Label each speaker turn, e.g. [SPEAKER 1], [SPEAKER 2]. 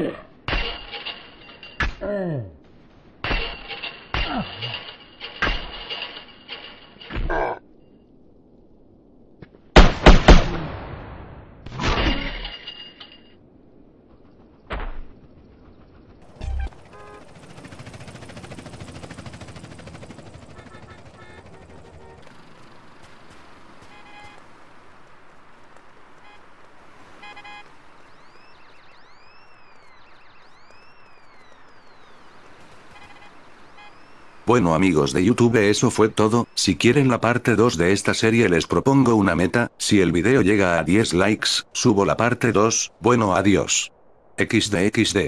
[SPEAKER 1] family Bueno amigos de YouTube eso fue todo, si quieren la parte 2 de esta serie les propongo una meta, si el video llega a 10 likes, subo la parte 2, bueno adiós. XD XD.